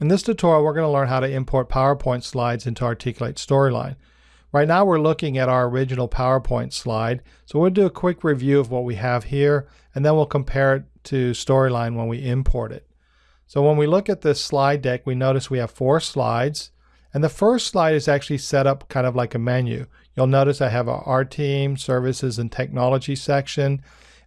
In this tutorial, we're going to learn how to import PowerPoint slides into Articulate Storyline. Right now, we're looking at our original PowerPoint slide, so we'll do a quick review of what we have here, and then we'll compare it to Storyline when we import it. So when we look at this slide deck, we notice we have four slides, and the first slide is actually set up kind of like a menu. You'll notice I have a Our Team, Services, and Technology section,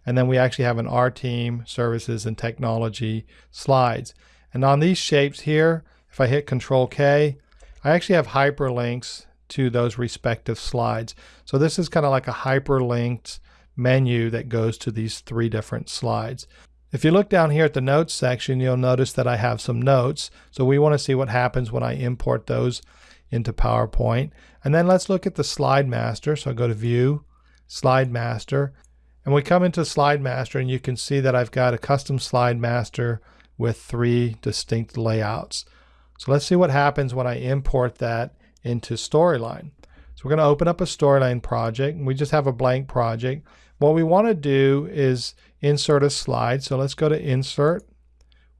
and then we actually have an Our Team, Services, and Technology slides. And on these shapes here, if I hit Control K, I actually have hyperlinks to those respective slides. So this is kind of like a hyperlinked menu that goes to these three different slides. If you look down here at the notes section, you'll notice that I have some notes. So we want to see what happens when I import those into PowerPoint. And then let's look at the slide master. So I go to view, slide master, and we come into slide master and you can see that I've got a custom slide master with three distinct layouts. So let's see what happens when I import that into Storyline. So we're going to open up a Storyline project. And we just have a blank project. What we want to do is insert a slide. So let's go to Insert.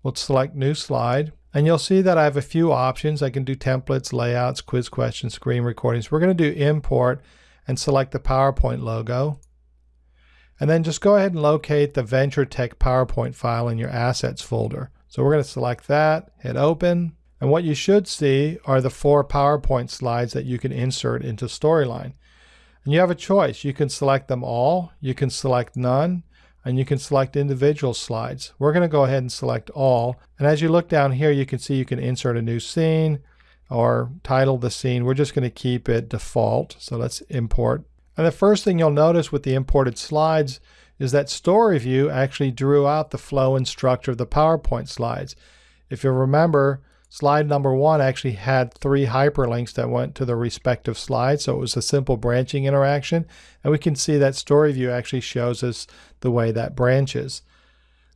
We'll select New Slide. And you'll see that I have a few options. I can do templates, layouts, quiz questions, screen recordings. We're going to do Import and select the PowerPoint logo. And then just go ahead and locate the Venture Tech PowerPoint file in your Assets folder. So we're going to select that, hit Open, and what you should see are the four PowerPoint slides that you can insert into Storyline. And you have a choice. You can select them all, you can select none, and you can select individual slides. We're going to go ahead and select all. And as you look down here, you can see you can insert a new scene or title the scene. We're just going to keep it default. So let's import and the first thing you'll notice with the imported slides is that StoryView actually drew out the flow and structure of the PowerPoint slides. If you'll remember, slide number one actually had three hyperlinks that went to the respective slides, so it was a simple branching interaction, and we can see that StoryView actually shows us the way that branches.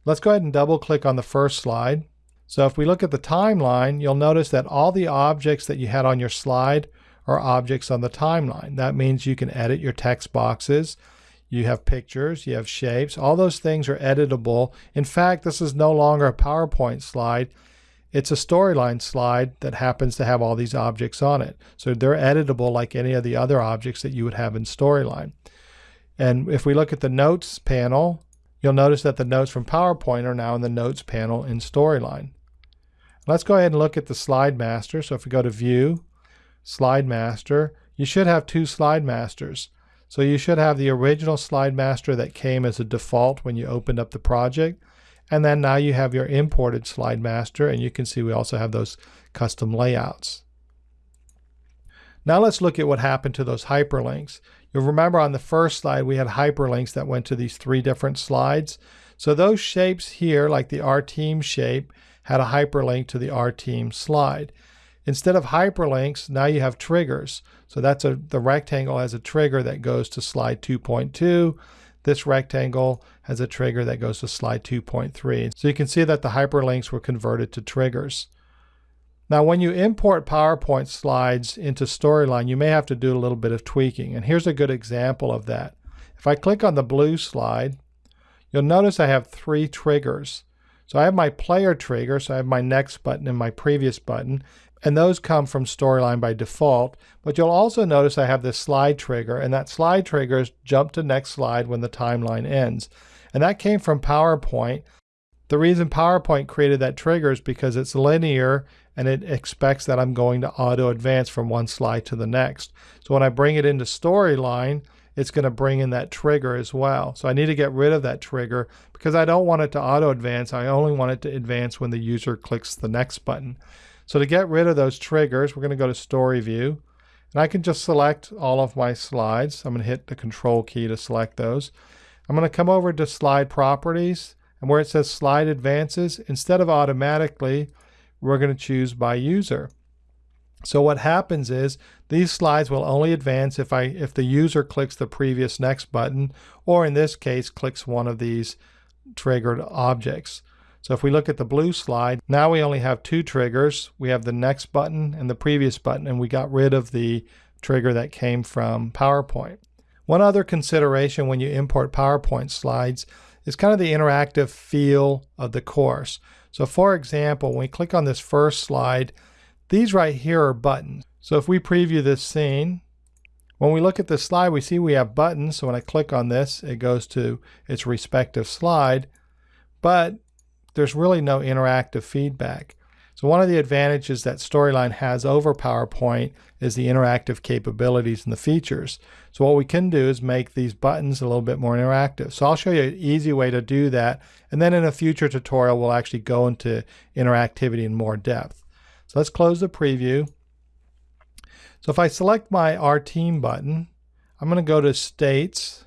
Let's go ahead and double click on the first slide. So if we look at the timeline, you'll notice that all the objects that you had on your slide are objects on the timeline. That means you can edit your text boxes. You have pictures, you have shapes. All those things are editable. In fact, this is no longer a PowerPoint slide. It's a storyline slide that happens to have all these objects on it. So they're editable like any of the other objects that you would have in storyline. And if we look at the notes panel, you'll notice that the notes from PowerPoint are now in the notes panel in storyline. Let's go ahead and look at the slide master. So if we go to view, slide master, you should have two slide masters. So you should have the original slide master that came as a default when you opened up the project. And then now you have your imported slide master and you can see we also have those custom layouts. Now let's look at what happened to those hyperlinks. You'll remember on the first slide we had hyperlinks that went to these three different slides. So those shapes here, like the Our Team shape, had a hyperlink to the Our Team slide. Instead of hyperlinks, now you have triggers. So that's a the rectangle has a trigger that goes to slide 2.2. This rectangle has a trigger that goes to slide 2.3. So you can see that the hyperlinks were converted to triggers. Now when you import PowerPoint slides into Storyline, you may have to do a little bit of tweaking. And here's a good example of that. If I click on the blue slide, you'll notice I have three triggers. So I have my player trigger, so I have my next button and my previous button and those come from Storyline by default. But you'll also notice I have this slide trigger, and that slide trigger is jump to next slide when the timeline ends. And that came from PowerPoint. The reason PowerPoint created that trigger is because it's linear and it expects that I'm going to auto advance from one slide to the next. So when I bring it into Storyline, it's going to bring in that trigger as well. So I need to get rid of that trigger because I don't want it to auto advance. I only want it to advance when the user clicks the next button. So to get rid of those triggers, we're going to go to Story View. And I can just select all of my slides. I'm going to hit the Control key to select those. I'm going to come over to Slide Properties. And where it says Slide Advances, instead of automatically, we're going to choose by user. So what happens is these slides will only advance if I if the user clicks the previous next button or in this case clicks one of these triggered objects. So if we look at the blue slide, now we only have two triggers. We have the next button and the previous button, and we got rid of the trigger that came from PowerPoint. One other consideration when you import PowerPoint slides is kind of the interactive feel of the course. So for example, when we click on this first slide, these right here are buttons. So if we preview this scene, when we look at the slide, we see we have buttons. So when I click on this, it goes to its respective slide, but there's really no interactive feedback. So one of the advantages that Storyline has over PowerPoint is the interactive capabilities and the features. So what we can do is make these buttons a little bit more interactive. So I'll show you an easy way to do that. And then in a future tutorial, we'll actually go into interactivity in more depth. So let's close the preview. So if I select my Our Team button, I'm going to go to States.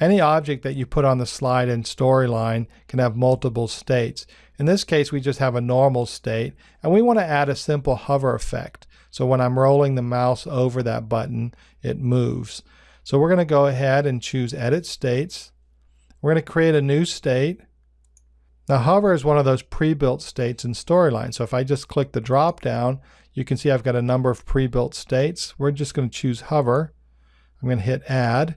Any object that you put on the slide in Storyline can have multiple states. In this case, we just have a normal state, and we want to add a simple hover effect. So when I'm rolling the mouse over that button, it moves. So we're going to go ahead and choose Edit States. We're going to create a new state. Now hover is one of those pre-built states in Storyline. So if I just click the drop down, you can see I've got a number of pre-built states. We're just going to choose hover. I'm going to hit add.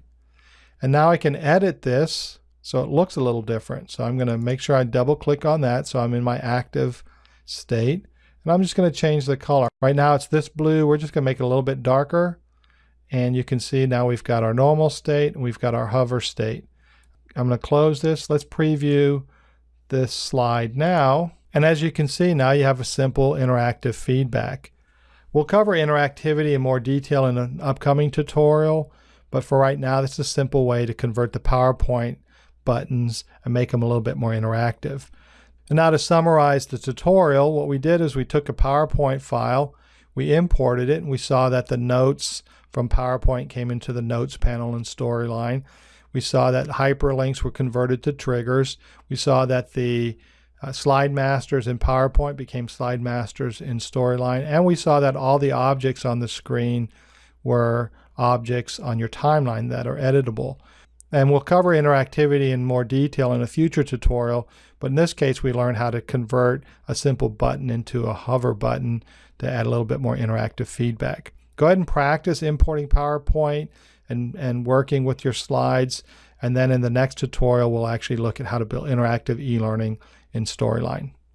And now I can edit this so it looks a little different. So I'm going to make sure I double click on that so I'm in my active state. And I'm just going to change the color. Right now it's this blue. We're just going to make it a little bit darker. And you can see now we've got our normal state and we've got our hover state. I'm going to close this. Let's preview this slide now. And as you can see, now you have a simple interactive feedback. We'll cover interactivity in more detail in an upcoming tutorial, but for right now, this is a simple way to convert the PowerPoint buttons and make them a little bit more interactive. And now to summarize the tutorial, what we did is we took a PowerPoint file, we imported it, and we saw that the notes from PowerPoint came into the Notes panel in Storyline. We saw that hyperlinks were converted to triggers. We saw that the uh, slide masters in PowerPoint became slide masters in Storyline. And we saw that all the objects on the screen were objects on your timeline that are editable. And we'll cover interactivity in more detail in a future tutorial, but in this case we learned how to convert a simple button into a hover button to add a little bit more interactive feedback. Go ahead and practice importing PowerPoint and, and working with your slides. And then in the next tutorial, we'll actually look at how to build interactive e-learning in Storyline.